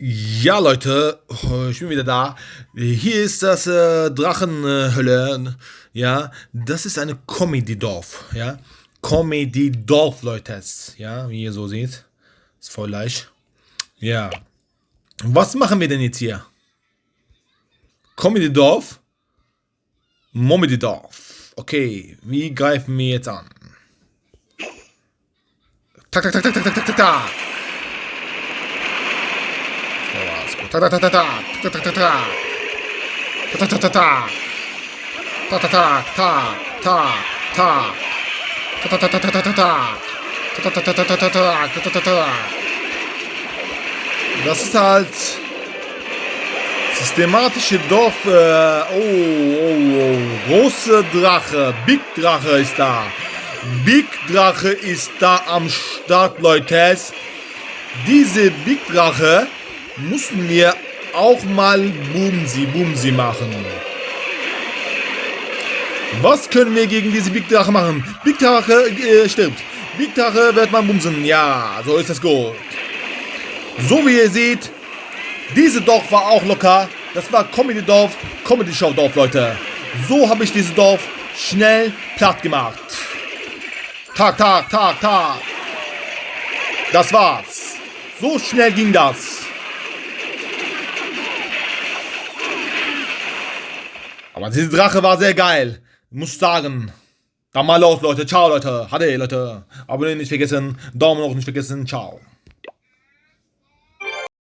Ja, Leute, ich bin wieder da. Hier ist das äh, Drachenhölle. Ja, das ist eine Comedy-Dorf. Ja, Comedy-Dorf, Leute. Ja, wie ihr so seht. Ist voll leicht. Ja. Was machen wir denn jetzt hier? Comedy-Dorf? Momedy-Dorf. Okay, wie greifen wir jetzt an? Tak, tak, tak, tak, tak, tak, tak, tak. Ta ta ta ta ta ta ta ta ta ta ta ta ta ta ta ta ta ta ta Das ist halt systematische Dorf. Äh, oh, oh, oh. Große Drache. Big Drache ist da. Big Drache ist da am Start, Leute. Diese Big Drache mussten wir auch mal Bumsi Bumsi machen. Was können wir gegen diese Big Drache machen? Big Drache äh, stirbt. Big Drache wird man bumsen. Ja, so ist das gut. So wie ihr seht, diese Dorf war auch locker. Das war Comedy Dorf, Comedy Show Dorf, Leute. So habe ich dieses Dorf schnell platt gemacht. Tag, Tag, Tag, Tag. Das war's. So schnell ging das. Aber diese Drache war sehr geil. Muss sagen. Dann mal los, Leute. Ciao, Leute. Hade, Leute. Abonnieren nicht vergessen. Daumen hoch nicht vergessen. Ciao.